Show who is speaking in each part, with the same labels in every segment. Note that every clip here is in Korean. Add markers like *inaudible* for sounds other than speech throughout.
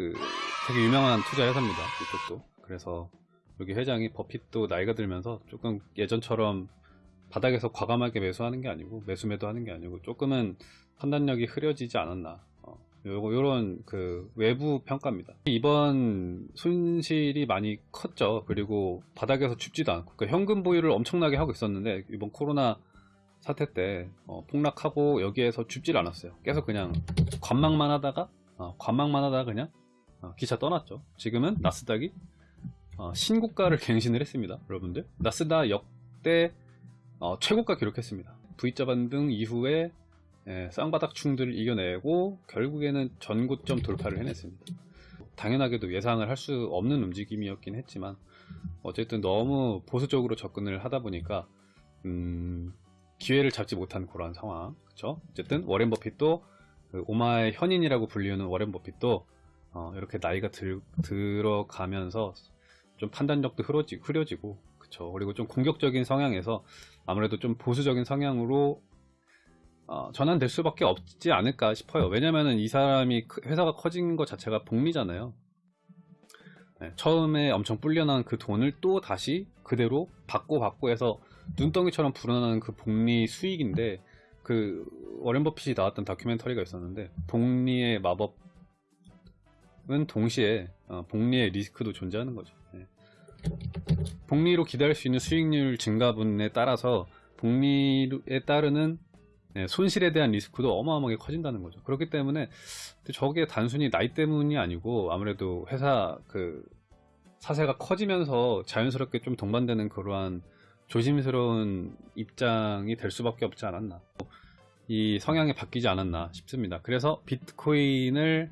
Speaker 1: 그 되게 유명한 투자 회사입니다. 이쪽도. 그래서 여기 회장이 버핏도 나이가 들면서 조금 예전처럼 바닥에서 과감하게 매수하는 게 아니고 매수 매도 하는 게 아니고 조금은 판단력이 흐려지지 않았나. 어, 요거 요런 그 외부 평가입니다. 이번 손실이 많이 컸죠. 그리고 바닥에서 춥지도 않고 그러니까 현금 보유를 엄청나게 하고 있었는데 이번 코로나 사태 때 어, 폭락하고 여기에서 춥질 않았어요. 계속 그냥 관망만 하다가 어, 관망만 하다가 그냥 어, 기차 떠났죠. 지금은 나스닥이 어, 신고가를 갱신을 했습니다. 여러분들 나스닥 역대 어, 최고가 기록했습니다. V자 반등 이후에 예, 쌍바닥 충들을 이겨내고 결국에는 전고점 돌파를 해냈습니다. 당연하게도 예상을 할 수 없는 움직임이었긴 했지만 어쨌든 너무 보수적으로 접근을 하다 보니까 음, 기회를 잡지 못한 그러한 상황 그쵸? 어쨌든 워렌 버핏도 그 오마의 현인이라고 불리우는 워렌 버핏도 어, 이렇게 나이가 들, 들어가면서 좀 판단력도 흐려지, 흐려지고 그쵸. 그리고 좀 공격적인 성향에서 아무래도 좀 보수적인 성향으로 어, 전환될 수밖에 없지 않을까 싶어요. 왜냐면은 이 사람이 크- 회사가 커진 것 자체가 복리잖아요. 네, 처음에 엄청 불려난 그 돈을 또 다시 그대로 받고 받고 해서 눈덩이처럼 불어나는 그 복리 수익인데 그 워렌 버핏이 나왔던 다큐멘터리가 있었는데 복리의 마법 은 동시에 어, 복리의 리스크도 존재하는 거죠. 예. 복리로 기다릴 수 있는 수익률 증가분에 따라서 복리에 따르는 예, 손실에 대한 리스크도 어마어마하게 커진다는 거죠. 그렇기 때문에 저게 단순히 나이 때문이 아니고 아무래도 회사 그 사세가 커지면서 자연스럽게 좀 동반되는 그러한 조심스러운 입장이 될 수밖에 없지 않았나 이 성향이 바뀌지 않았나 싶습니다 그래서 비트코인을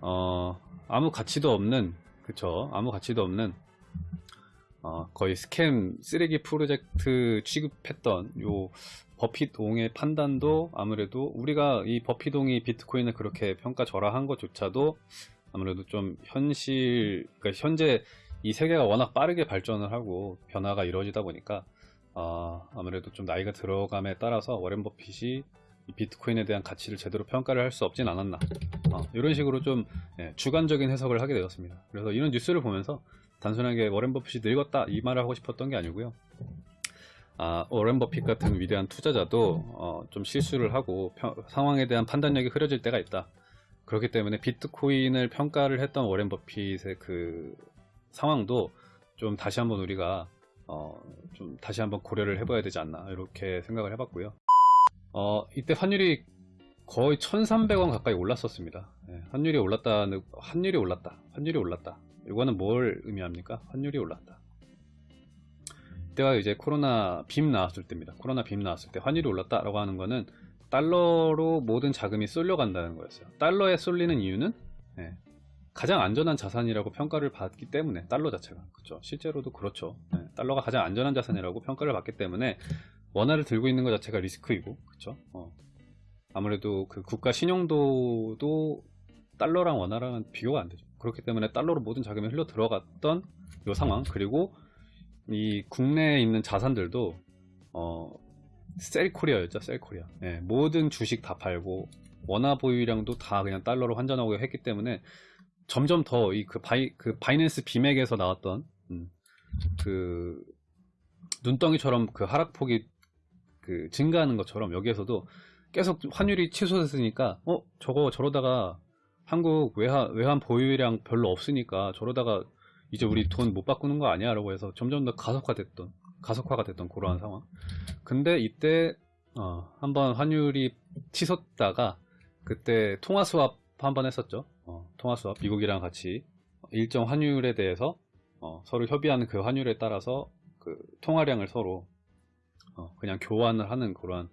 Speaker 1: 어, 아무 가치도 없는 그쵸? 아무 가치도 없는 어, 거의 스캠 쓰레기 프로젝트 취급했던 요 버핏옹의 판단도 아무래도 우리가 이 버핏옹이 비트코인을 그렇게 평가절하한 것조차도 아무래도 좀 현실 그러니까 현재 이 세계가 워낙 빠르게 발전을 하고 변화가 이루어지다 보니까 어, 아무래도 좀 나이가 들어감에 따라서 워렌 버핏이 이 비트코인에 대한 가치를 제대로 평가를 할 수 없진 않았나. 어, 이런 식으로 좀 예, 주관적인 해석을 하게 되었습니다. 그래서 이런 뉴스를 보면서 단순하게 워렌 버핏이 늙었다 이 말을 하고 싶었던 게 아니고요. 아, 워렌 버핏 같은 위대한 투자자도 어, 좀 실수를 하고 평- 상황에 대한 판단력이 흐려질 때가 있다. 그렇기 때문에 비트코인을 평가를 했던 워렌 버핏의 그 상황도 좀 다시 한번 우리가 어, 좀 다시 한번 고려를 해봐야 되지 않나 이렇게 생각을 해봤고요. 어, 이때 환율이 거의 1,300원 가까이 올랐었습니다. 예, 환율이 올랐다는 환율이 올랐다. 환율이 올랐다. 이거는 뭘 의미합니까? 환율이 올랐다. 이때가 이제 코로나 빔 나왔을 때입니다. 코로나 빔 나왔을 때 환율이 올랐다 라고 하는 거는 달러로 모든 자금이 쏠려간다는 거였어요. 달러에 쏠리는 이유는 예, 가장 안전한 자산이라고 평가를 받기 때문에 달러 자체가 그렇죠. 실제로도 그렇죠. 예, 달러가 가장 안전한 자산이라고 평가를 받기 때문에 원화를 들고 있는 것 자체가 리스크이고 그렇죠. 어. 아무래도 그 국가 신용도도 달러랑 원화랑은 비교가 안 되죠. 그렇기 때문에 달러로 모든 자금이 흘러 들어갔던 이 상황 그리고 이 국내에 있는 자산들도 어, sell Korea였죠. sell Korea. 예, 모든 주식 다 팔고 원화 보유량도 다 그냥 달러로 환전하고 했기 때문에 점점 더 이 그 바이 그 바이낸스 비맥에서 나왔던 음, 그 눈덩이처럼 그 하락폭이 그 증가하는 것처럼 여기에서도 계속 환율이 치솟았으니까 어 저거 저러다가 한국 외환 외환 보유량 별로 없으니까 저러다가 이제 우리 돈 못 바꾸는 거 아니야라고 해서 점점 더 가속화됐던 가속화가 됐던 그러한 상황. 근데 이때 어, 한번 환율이 치솟다가 그때 통화 수합 한번 했었죠. 어, 통화 수합 미국이랑 같이 일정 환율에 대해서 어, 서로 협의하는 그 환율에 따라서 그 통화량을 서로 어, 그냥 교환을 하는 그러한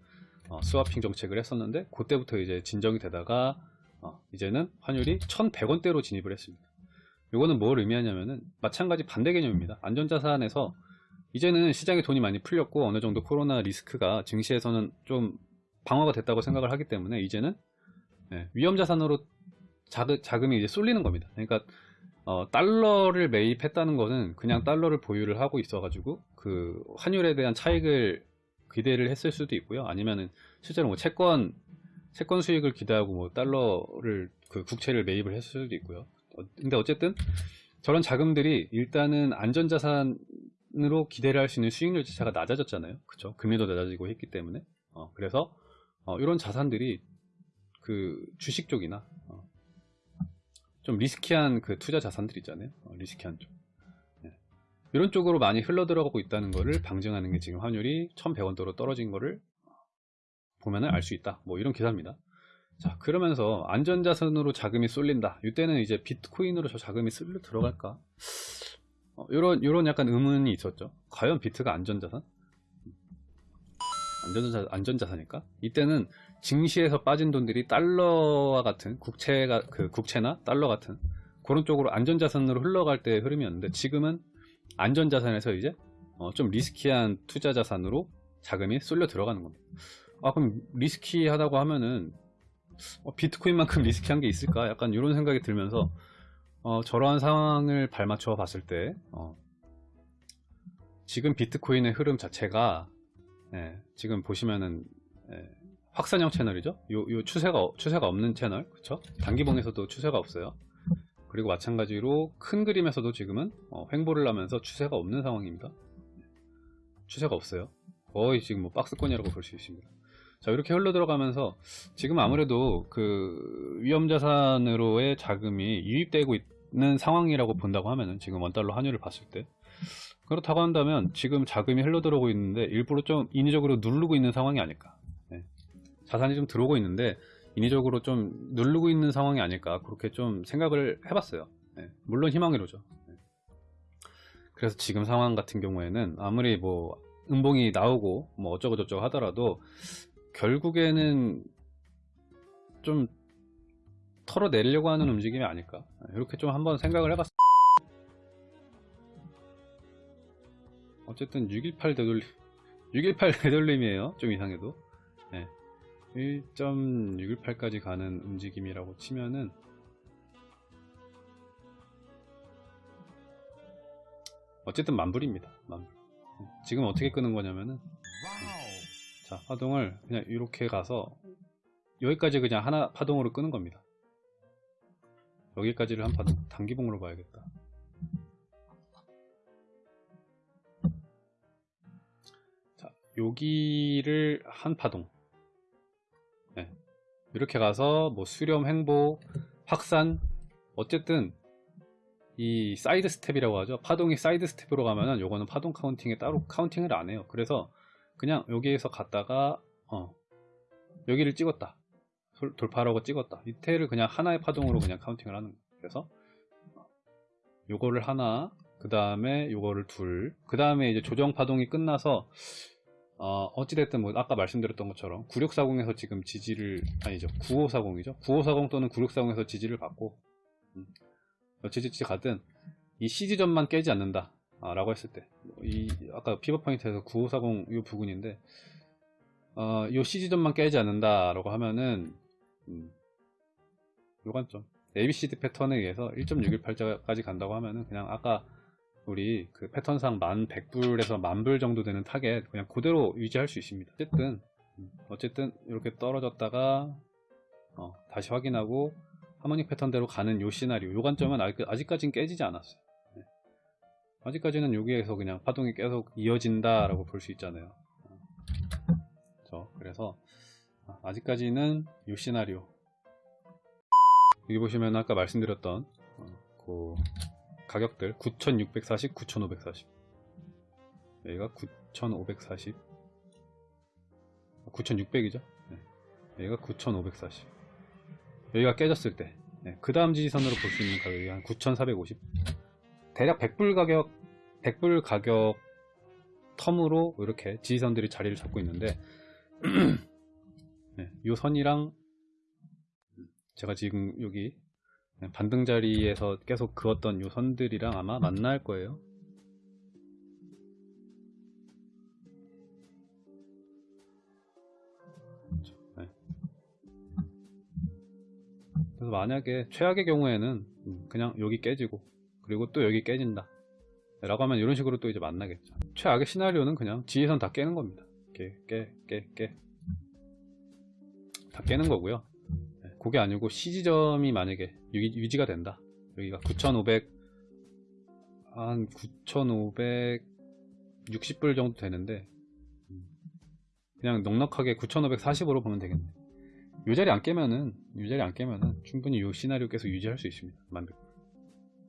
Speaker 1: 어, 스와핑 정책을 했었는데 그때부터 이제 진정이 되다가 어, 이제는 환율이 1,100원대로 진입을 했습니다. 이거는 뭘 의미하냐면은 마찬가지 반대 개념입니다. 안전자산에서 이제는 시장에 돈이 많이 풀렸고 어느 정도 코로나 리스크가 증시에서는 좀 방어가 됐다고 생각을 하기 때문에 이제는 예, 위험자산으로 자금, 자금이 이제 쏠리는 겁니다. 그러니까 어, 달러를 매입했다는 것은 그냥 달러를 보유를 하고 있어가지고 그 환율에 대한 차익을 기대를 했을 수도 있고요. 아니면은 실제로 뭐 채권 채권 수익을 기대하고 뭐 달러를 그 국채를 매입을 했을 수도 있고요. 어, 근데 어쨌든 저런 자금들이 일단은 안전자산으로 기대를 할 수 있는 수익률 자체가 낮아졌잖아요. 그쵸? 금리도 낮아지고 했기 때문에. 어, 그래서 어, 이런 자산들이 그 주식 쪽이나 어, 좀 리스키한 그 투자 자산들 있잖아요. 어, 리스키한 쪽. 네. 이런 쪽으로 많이 흘러 들어가고 있다는 것을 방증하는 게 지금 환율이 1100원대로 떨어진 거를 보면은 알 수 있다. 뭐 이런 기사입니다. 자, 그러면서 안전자산으로 자금이 쏠린다. 이때는 이제 비트코인으로 저 자금이 쓸려 들어갈까? 어, 요런, 약간 의문이 있었죠. 과연 비트가 안전자산? 안전자, 안전자산일까? 이때는 증시에서 빠진 돈들이 달러와 같은 국채가, 그 국채나 달러 같은 그런 쪽으로 안전자산으로 흘러갈 때 흐름이었는데 지금은 안전자산에서 이제 어, 좀 리스키한 투자자산으로 자금이 쏠려 들어가는 겁니다. 아, 그럼 리스키하다고 하면은 어, 비트코인만큼 *laughs* 리스키한 게 있을까? 약간 이런 생각이 들면서 어, 저러한 상황을 발맞춰 봤을 때 어, 지금 비트코인의 흐름 자체가 예, 지금 보시면은 예, 확산형 채널이죠. 요, 요 추세가 어- 추세가 없는 채널, 그렇죠? 단기봉에서도 추세가 없어요. 그리고 마찬가지로 큰 그림에서도 지금은 어, 횡보를 하면서 추세가 없는 상황입니다. 추세가 없어요. 거의 지금 뭐 박스권이라고 볼 수 있습니다. 자 이렇게 흘러 들어가면서 지금 아무래도 그 위험자산으로의 자금이 유입되고 있는 상황이라고 본다고 하면은 지금 원달러 환율을 봤을 때 그렇다고 한다면 지금 자금이 흘러 들어오고 있는데 일부러 좀 인위적으로 누르고 있는 상황이 아닐까 네. 자산이 좀 들어오고 있는데 인위적으로 좀 누르고 있는 상황이 아닐까 그렇게 좀 생각을 해봤어요 네. 물론 희망이로죠 네. 그래서 지금 상황 같은 경우에는 아무리 뭐 음봉이 나오고 뭐 어쩌고 저쩌고 하더라도 결국에는 좀 털어내려고 하는 움직임이 아닐까 이렇게 좀 한번 생각을 해봤어요 어쨌든 618 되돌림 618 되돌림이에요 좀 이상해도 네. 1.618까지 가는 움직임이라고 치면은 어쨌든 만불입니다 만불 네. 지금 어떻게 끄는 거냐면은 자 파동을 그냥 이렇게 가서 여기까지 그냥 하나 파동으로 끄는 겁니다 여기까지를 한 파동 단기봉으로 봐야겠다 자 여기를 한 파동 네. 이렇게 가서 뭐 수렴 횡보 확산 어쨌든 이 사이드 스텝이라고 하죠. 파동이 사이드 스텝으로 가면은 요거는 파동 counting에 따로 counting을 안 해요. 그래서 그냥 여기에서 갔다가 어 여기를 찍었다. 돌- 돌파하라고 찍었다. 이태를 그냥 하나의 파동으로 그냥 counting을 하는 거예요. 그래서 요거를 하나 그 다음에 요거를 둘 그 다음에 이제 조정 파동이 끝나서 어, 어찌됐든 뭐 아까 말씀드렸던 것처럼 9640에서 지금 지지를 아니죠 9540이죠? 9540 또는 9640에서 지지를 받고 음, 어찌됐든 가든 이 C지점만 깨지 않는다 아, 라고 했을 때 이 아까 pivot point에서 9540 이 부근인데 어, 요 C지점만 깨지 않는다 라고 하면은 음, 요 관점. ABCD 패턴에 의해서 1.618까지 간다고 하면은 그냥 아까 우리 그 패턴상 1100불에서 만불 정도 되는 타겟 그냥 그대로 유지할 수 있습니다 어쨌든 음, 어쨌든 이렇게 떨어졌다가 어, 다시 확인하고 harmonic 패턴대로 가는 요 시나리오 요 관점은 아직, 아직까지는 깨지지 않았어요 네. 아직까지는 여기에서 그냥 파동이 계속 이어진다 라고 볼 수 있잖아요 어. 그렇죠. 그래서 아, 아직까지는 요 시나리오 여기 보시면 아까 말씀드렸던 어, 그 가격들 9640, 9540 여기가 9540 9600이죠? 여기가 9540 여기가 깨졌을 때. 그 다음 지지선으로 볼 수 있는 가격이 한 9450 대략 100불 가격 100불 가격 텀으로 이렇게 지지선들이 자리를 잡고 있는데 *clears throat* 네, 이 선이랑 제가 지금 여기 반등 자리에서 계속 그었던 요 선들이랑 아마 만날 거예요. 네. 그래서 만약에 최악의 경우에는 음, 그냥 여기 깨지고 그리고 또 여기 깨진다 라고 하면 이런 식으로 또 이제 만나겠죠 최악의 시나리오는 그냥 지지선 다 깨는 겁니다 깨 깨 깨 깨 다 깨는 거고요. 네, 그게 아니고 CG점이 만약에 유, 지 가 된다. 여기가 9,500, 한 9,560불 정도 되는데, 음, 그냥 넉넉하게 9,540으로 보면 되겠네. 요 자리 안 깨면은, 요 자리 안 깨면은 충분히 요 시나리오 계속 유지할 수 있습니다. 만백.